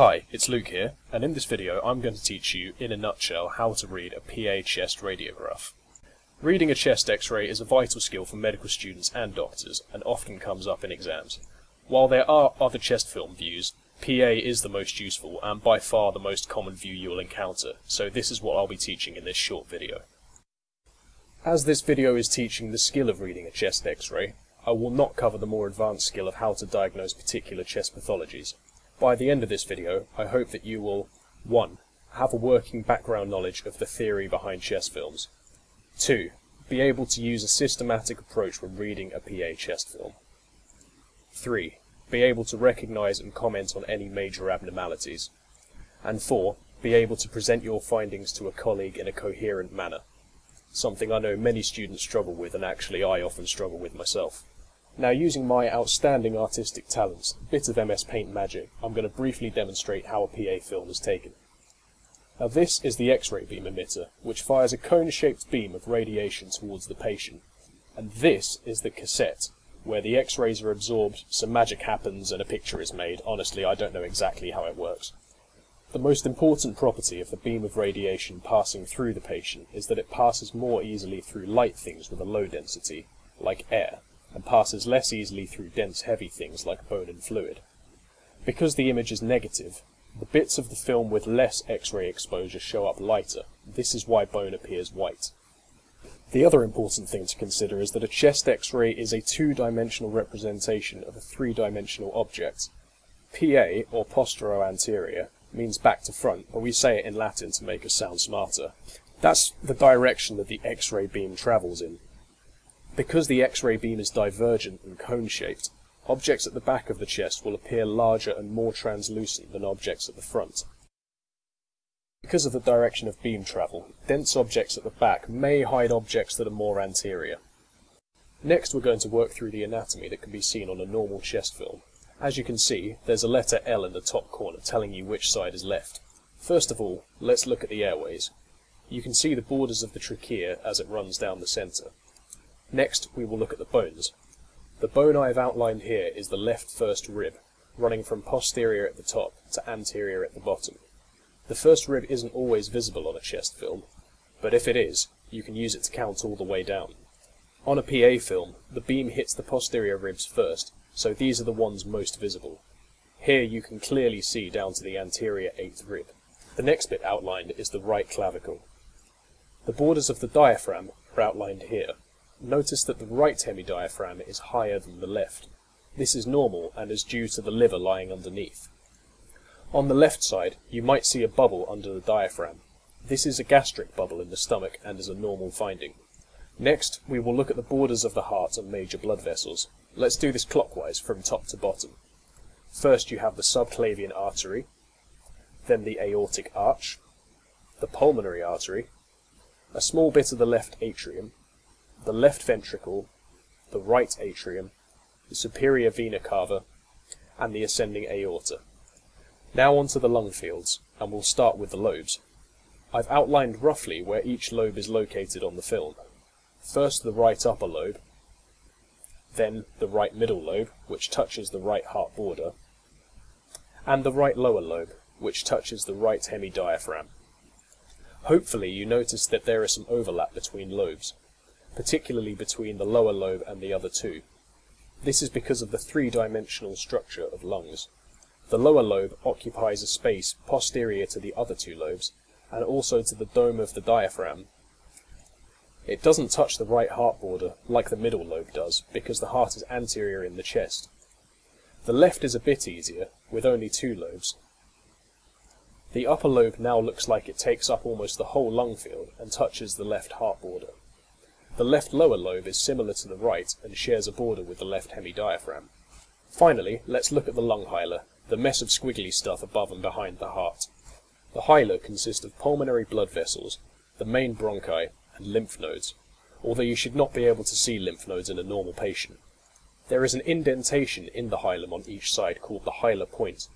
Hi, it's Luke here, and in this video I'm going to teach you, in a nutshell, how to read a PA chest radiograph. Reading a chest x-ray is a vital skill for medical students and doctors, and often comes up in exams. While there are other chest film views, PA is the most useful and by far the most common view you'll encounter, so this is what I'll be teaching in this short video. As this video is teaching the skill of reading a chest x-ray, I will not cover the more advanced skill of how to diagnose particular chest pathologies. By the end of this video, I hope that you will 1. Have a working background knowledge of the theory behind chest films. 2. Be able to use a systematic approach when reading a PA chest film. 3. Be able to recognise and comment on any major abnormalities. And 4. Be able to present your findings to a colleague in a coherent manner. Something I know many students struggle with and actually I often struggle with myself. Now using my outstanding artistic talents, a bit of MS Paint magic, I'm going to briefly demonstrate how a PA film is taken. Now this is the X-ray beam emitter, which fires a cone-shaped beam of radiation towards the patient. And this is the cassette, where the X-rays are absorbed, some magic happens and a picture is made. Honestly, I don't know exactly how it works. The most important property of the beam of radiation passing through the patient is that it passes more easily through light things with a low density, like air, and passes less easily through dense heavy things like bone and fluid. Because the image is negative, the bits of the film with less X-ray exposure show up lighter. This is why bone appears white. The other important thing to consider is that a chest X-ray is a two-dimensional representation of a three-dimensional object. PA, or postero-anterior, means back to front, but we say it in Latin to make us sound smarter. That's the direction that the X-ray beam travels in. Because the X-ray beam is divergent and cone-shaped, objects at the back of the chest will appear larger and more translucent than objects at the front. Because of the direction of beam travel, dense objects at the back may hide objects that are more anterior. Next we're going to work through the anatomy that can be seen on a normal chest film. As you can see, there's a letter L in the top corner telling you which side is left. First of all, let's look at the airways. You can see the borders of the trachea as it runs down the centre. Next, we will look at the bones. The bone I have outlined here is the left first rib, running from posterior at the top to anterior at the bottom. The first rib isn't always visible on a chest film, but if it is, you can use it to count all the way down. On a PA film, the beam hits the posterior ribs first, so these are the ones most visible. Here you can clearly see down to the anterior eighth rib. The next bit outlined is the right clavicle. The borders of the diaphragm are outlined here. Notice that the right hemidiaphragm is higher than the left. This is normal and is due to the liver lying underneath. On the left side, you might see a bubble under the diaphragm. This is a gastric bubble in the stomach and is a normal finding. Next, we will look at the borders of the heart and major blood vessels. Let's do this clockwise from top to bottom. First you have the subclavian artery, then the aortic arch, the pulmonary artery, a small bit of the left atrium, the left ventricle, the right atrium, the superior vena cava, and the ascending aorta. Now onto the lung fields, and we'll start with the lobes. I've outlined roughly where each lobe is located on the film. First the right upper lobe, then the right middle lobe, which touches the right heart border, and the right lower lobe, which touches the right hemidiaphragm. Hopefully you notice that there is some overlap between lobes particularly between the lower lobe and the other two. This is because of the three-dimensional structure of lungs. The lower lobe occupies a space posterior to the other two lobes, and also to the dome of the diaphragm. It doesn't touch the right heart border, like the middle lobe does, because the heart is anterior in the chest. The left is a bit easier, with only two lobes. The upper lobe now looks like it takes up almost the whole lung field and touches the left heart border. The left lower lobe is similar to the right and shares a border with the left hemidiaphragm. Finally, let's look at the lung hilum, the mess of squiggly stuff above and behind the heart. The hilum consists of pulmonary blood vessels, the main bronchi, and lymph nodes, although you should not be able to see lymph nodes in a normal patient. There is an indentation in the hilum on each side called the hilar point,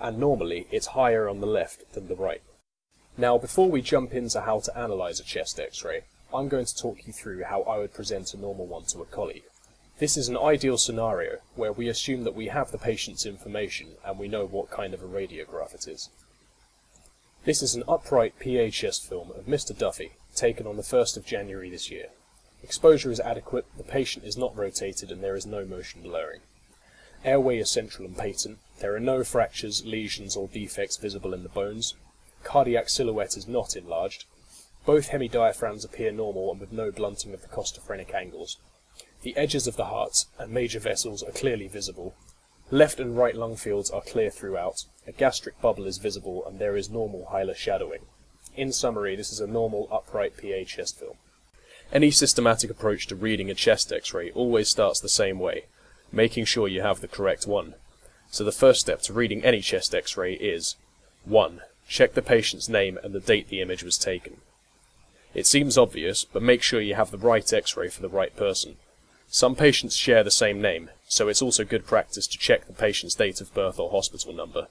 and normally it's higher on the left than the right. Now, before we jump into how to analyse a chest x-ray, I'm going to talk you through how I would present a normal one to a colleague. This is an ideal scenario where we assume that we have the patient's information and we know what kind of a radiograph it is. This is an upright chest film of Mr. Duffy, taken on the 1st of January this year. Exposure is adequate, the patient is not rotated and there is no motion blurring. Airway is central and patent, there are no fractures, lesions or defects visible in the bones. Cardiac silhouette is not enlarged. Both hemidiaphragms appear normal and with no blunting of the costophrenic angles. The edges of the heart and major vessels are clearly visible. Left and right lung fields are clear throughout. A gastric bubble is visible and there is normal hilar shadowing. In summary, this is a normal upright PA chest film. Any systematic approach to reading a chest x-ray always starts the same way, making sure you have the correct one. So the first step to reading any chest x-ray is 1. Check the patient's name and the date the image was taken. It seems obvious, but make sure you have the right x-ray for the right person. Some patients share the same name, so it's also good practice to check the patient's date of birth or hospital number.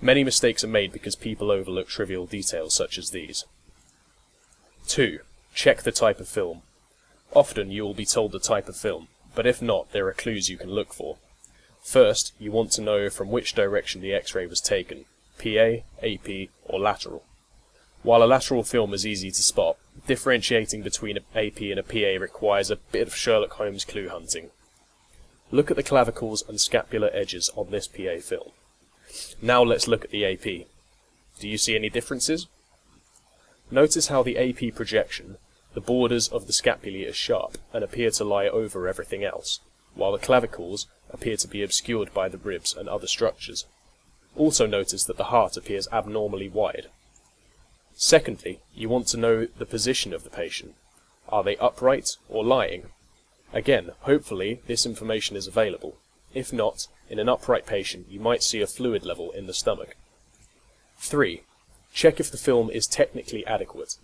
Many mistakes are made because people overlook trivial details such as these. 2. Check the type of film. Often you will be told the type of film, but if not, there are clues you can look for. First, you want to know from which direction the X-ray was taken, PA, AP, or lateral. While a lateral film is easy to spot, differentiating between an AP and a PA requires a bit of Sherlock Holmes clue hunting. Look at the clavicles and scapular edges on this PA film. Now let's look at the AP. Do you see any differences? Notice how the AP projection, the borders of the scapulae are sharp and appear to lie over everything else, while the clavicles appear to be obscured by the ribs and other structures. Also notice that the heart appears abnormally wide, Secondly, you want to know the position of the patient. Are they upright or lying? Again, hopefully this information is available. If not, in an upright patient you might see a fluid level in the stomach. 3. Check if the film is technically adequate.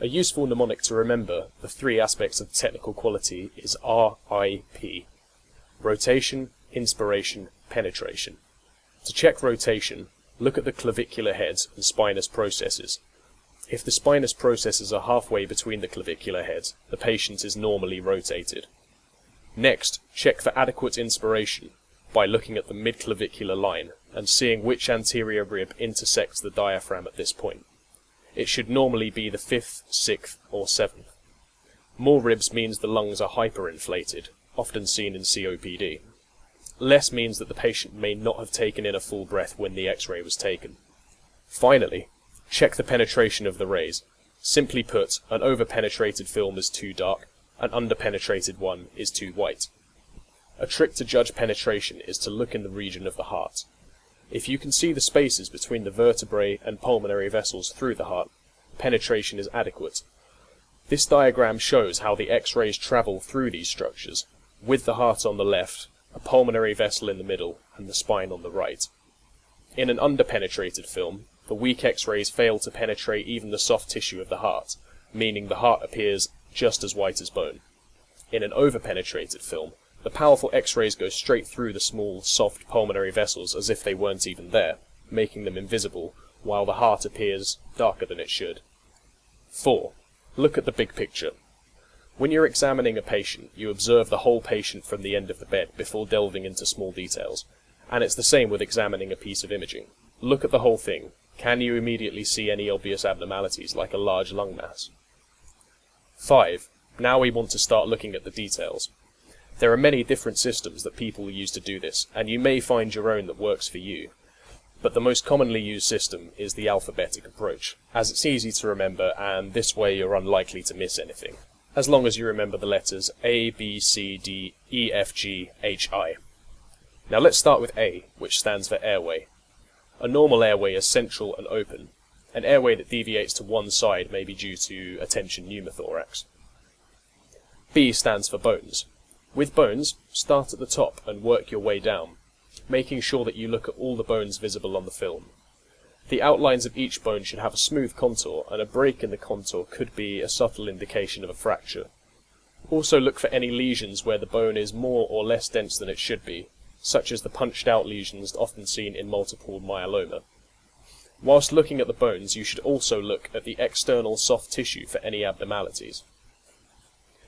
A useful mnemonic to remember the three aspects of technical quality is RIP. Rotation, inspiration, penetration. To check rotation, look at the clavicular heads and spinous processes. If the spinous processes are halfway between the clavicular heads, the patient is normally rotated. Next, check for adequate inspiration by looking at the midclavicular line and seeing which anterior rib intersects the diaphragm at this point. It should normally be the fifth, sixth, or seventh. More ribs means the lungs are hyperinflated, often seen in COPD. Less means that the patient may not have taken in a full breath when the x-ray was taken. Finally, Check the penetration of the rays. Simply put, an over-penetrated film is too dark, an under-penetrated one is too white. A trick to judge penetration is to look in the region of the heart. If you can see the spaces between the vertebrae and pulmonary vessels through the heart, penetration is adequate. This diagram shows how the X-rays travel through these structures, with the heart on the left, a pulmonary vessel in the middle, and the spine on the right. In an underpenetrated film, the weak X-rays fail to penetrate even the soft tissue of the heart, meaning the heart appears just as white as bone. In an over-penetrated film, the powerful X-rays go straight through the small, soft pulmonary vessels as if they weren't even there, making them invisible, while the heart appears darker than it should. 4. Look at the big picture. When you're examining a patient, you observe the whole patient from the end of the bed before delving into small details, and it's the same with examining a piece of imaging. Look at the whole thing, can you immediately see any obvious abnormalities, like a large lung mass? 5. Now we want to start looking at the details. There are many different systems that people use to do this, and you may find your own that works for you. But the most commonly used system is the alphabetic approach, as it's easy to remember and this way you're unlikely to miss anything, as long as you remember the letters A, B, C, D, E, F, G, H, I. Now let's start with A, which stands for airway. A normal airway is central and open. An airway that deviates to one side may be due to a tension pneumothorax. B stands for bones. With bones, start at the top and work your way down, making sure that you look at all the bones visible on the film. The outlines of each bone should have a smooth contour, and a break in the contour could be a subtle indication of a fracture. Also look for any lesions where the bone is more or less dense than it should be, such as the punched out lesions often seen in multiple myeloma. Whilst looking at the bones, you should also look at the external soft tissue for any abnormalities.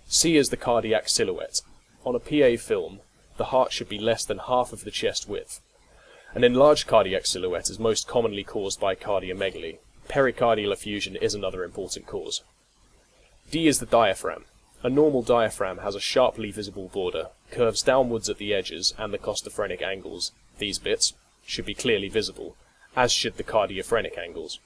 C is the cardiac silhouette. on a PA film, the heart should be less than half of the chest width. An enlarged cardiac silhouette is most commonly caused by cardiomegaly. Pericardial effusion is another important cause. D is the diaphragm. A normal diaphragm has a sharply visible border, curves downwards at the edges and the costophrenic angles. These bits should be clearly visible, as should the cardiophrenic angles.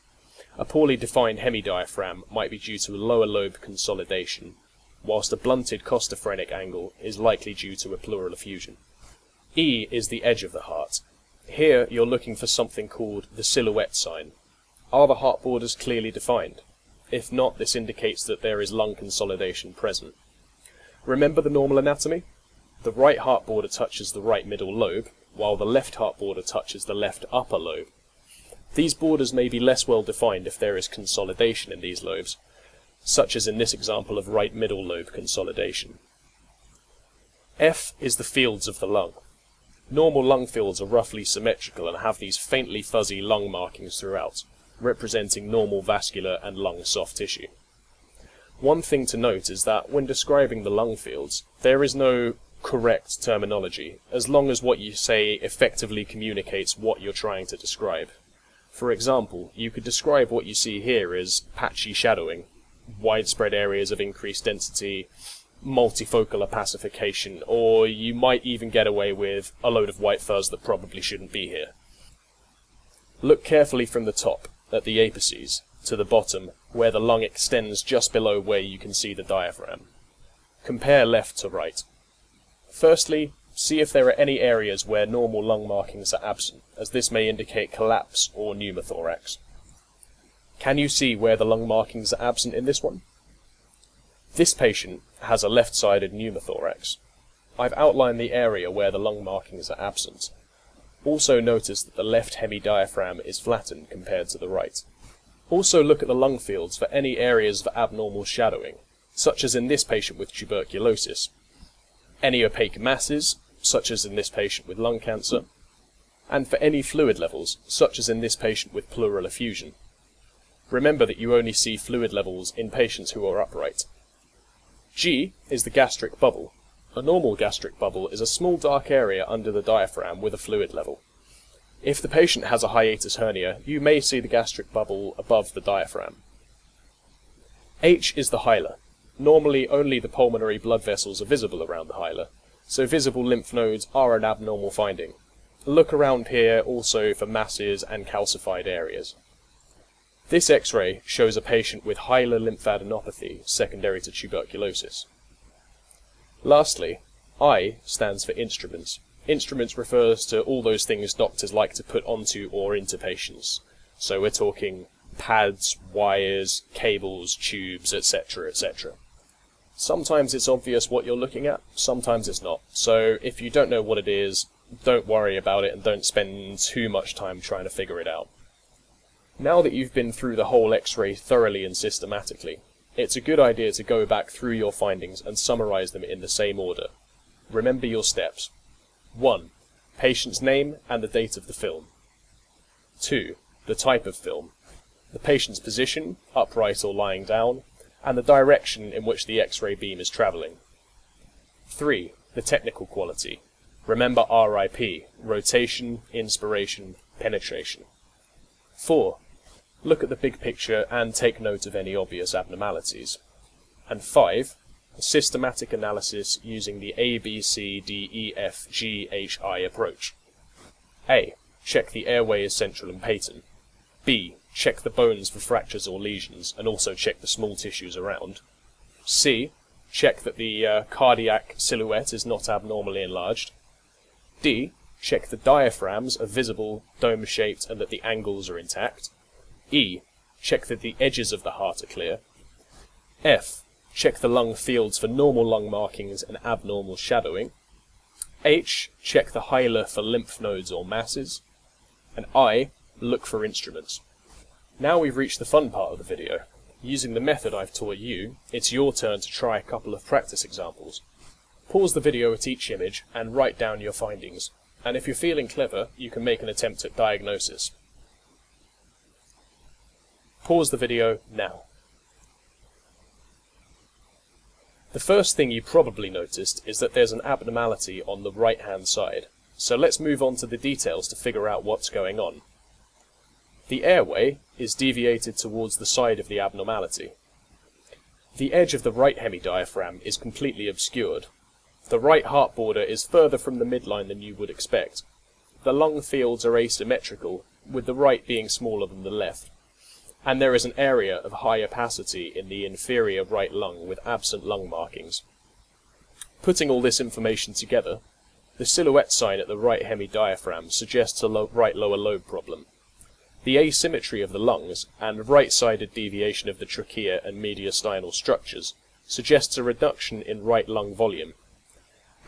A poorly defined hemidiaphragm might be due to a lower lobe consolidation, whilst a blunted costophrenic angle is likely due to a pleural effusion. E is the edge of the heart. Here you're looking for something called the silhouette sign. Are the heart borders clearly defined? If not, this indicates that there is lung consolidation present. Remember the normal anatomy? The right heart border touches the right middle lobe, while the left heart border touches the left upper lobe. These borders may be less well defined if there is consolidation in these lobes, such as in this example of right middle lobe consolidation. F is the fields of the lung. Normal lung fields are roughly symmetrical and have these faintly fuzzy lung markings throughout, representing normal vascular and lung soft tissue. One thing to note is that when describing the lung fields, there is no correct terminology, as long as what you say effectively communicates what you're trying to describe. For example, you could describe what you see here as patchy shadowing, widespread areas of increased density, multifocal opacification, or you might even get away with a load of white fuzz that probably shouldn't be here. Look carefully from the top at the apices to the bottom where the lung extends just below where you can see the diaphragm. Compare left to right. Firstly, see if there are any areas where normal lung markings are absent, as this may indicate collapse or pneumothorax. Can you see where the lung markings are absent in this one? This patient has a left-sided pneumothorax. I've outlined the area where the lung markings are absent. Also notice that the left hemidiaphragm is flattened compared to the right. Also look at the lung fields for any areas of abnormal shadowing, such as in this patient with tuberculosis. Any opaque masses, such as in this patient with lung cancer, and for any fluid levels, such as in this patient with pleural effusion. Remember that you only see fluid levels in patients who are upright. G is the gastric bubble. A normal gastric bubble is a small dark area under the diaphragm with a fluid level. If the patient has a hiatus hernia, you may see the gastric bubble above the diaphragm. H is the hilar. Normally only the pulmonary blood vessels are visible around the hilar, so visible lymph nodes are an abnormal finding. Look around here also for masses and calcified areas. This X-ray shows a patient with hilar lymphadenopathy secondary to tuberculosis. Lastly, I stands for instruments. Instruments refers to all those things doctors like to put onto or into patients. So we're talking pads, wires, cables, tubes, etc., etc. Sometimes it's obvious what you're looking at, sometimes it's not. So if you don't know what it is, don't worry about it and don't spend too much time trying to figure it out. Now that you've been through the whole X-ray thoroughly and systematically, it's a good idea to go back through your findings and summarize them in the same order. Remember your steps. 1. Patient's name and the date of the film. 2. The type of film. The patient's position, upright or lying down, and the direction in which the X-ray beam is travelling. 3. The technical quality. Remember RIP, rotation, inspiration, penetration. 4. Look at the big picture and take note of any obvious abnormalities. And 5. Systematic analysis using the A, B, C, D, E, F, G, H, I approach. A. Check the airway is central and patent. B. Check the bones for fractures or lesions, and also check the small tissues around. C. Check that the uh, cardiac silhouette is not abnormally enlarged. D. Check the diaphragms are visible, dome-shaped, and that the angles are intact. E. Check that the edges of the heart are clear. F. Check the lung fields for normal lung markings and abnormal shadowing. H. Check the hilar for lymph nodes or masses. And I. Look for instruments. Now we've reached the fun part of the video. Using the method I've taught you, it's your turn to try a couple of practice examples. Pause the video at each image and write down your findings. And if you're feeling clever, you can make an attempt at diagnosis. Pause the video now. The first thing you probably noticed is that there's an abnormality on the right hand side, so let's move on to the details to figure out what's going on. The airway is deviated towards the side of the abnormality. The edge of the right hemidiaphragm is completely obscured. The right heart border is further from the midline than you would expect. The lung fields are asymmetrical, with the right being smaller than the left and there is an area of high opacity in the inferior right lung with absent lung markings. Putting all this information together, the silhouette sign at the right hemidiaphragm suggests a lo right lower lobe problem. The asymmetry of the lungs and right-sided deviation of the trachea and mediastinal structures suggests a reduction in right lung volume.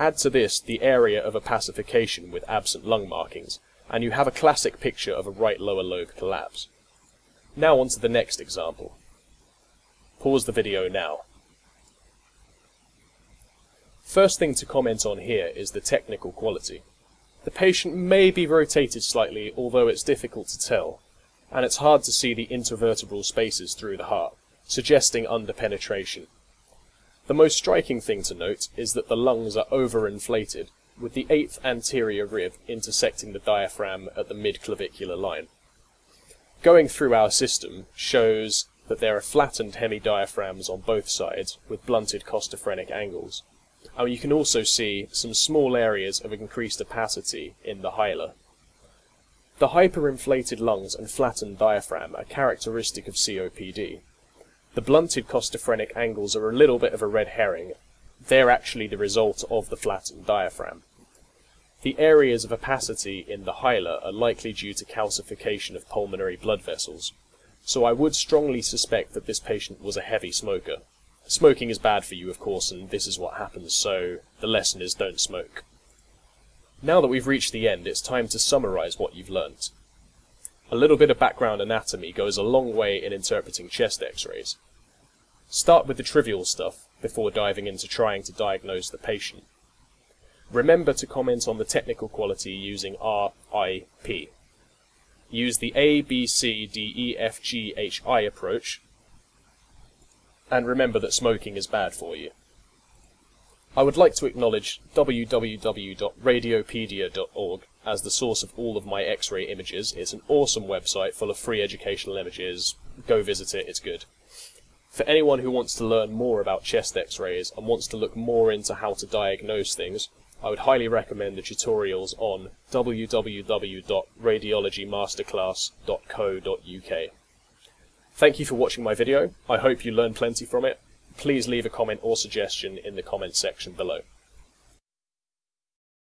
Add to this the area of opacification with absent lung markings, and you have a classic picture of a right lower lobe collapse. Now on to the next example. Pause the video now. First thing to comment on here is the technical quality. The patient may be rotated slightly, although it's difficult to tell, and it's hard to see the intervertebral spaces through the heart, suggesting underpenetration. The most striking thing to note is that the lungs are overinflated, with the eighth anterior rib intersecting the diaphragm at the mid-clavicular line going through our system shows that there are flattened hemidiaphragms on both sides with blunted costophrenic angles. And you can also see some small areas of increased opacity in the hilar. The hyperinflated lungs and flattened diaphragm are characteristic of COPD. The blunted costophrenic angles are a little bit of a red herring. They're actually the result of the flattened diaphragm. The areas of opacity in the hilar are likely due to calcification of pulmonary blood vessels, so I would strongly suspect that this patient was a heavy smoker. Smoking is bad for you, of course, and this is what happens, so the lesson is don't smoke. Now that we've reached the end, it's time to summarize what you've learnt. A little bit of background anatomy goes a long way in interpreting chest x-rays. Start with the trivial stuff before diving into trying to diagnose the patient. Remember to comment on the technical quality using RIP. Use the A, B, C, D, E, F, G, H, I approach, and remember that smoking is bad for you. I would like to acknowledge www.radiopaedia.org as the source of all of my X-ray images. It's an awesome website full of free educational images. Go visit it, it's good. For anyone who wants to learn more about chest X-rays and wants to look more into how to diagnose things, I would highly recommend the tutorials on www.radiologymasterclass.co.uk. Thank you for watching my video. I hope you learned plenty from it. Please leave a comment or suggestion in the comment section below.